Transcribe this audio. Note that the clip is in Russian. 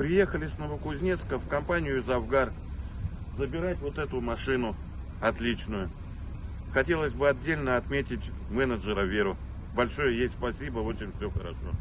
Приехали с Новокузнецка в компанию «Завгар» забирать вот эту машину отличную. Хотелось бы отдельно отметить менеджера Веру. Большое ей спасибо, очень все хорошо.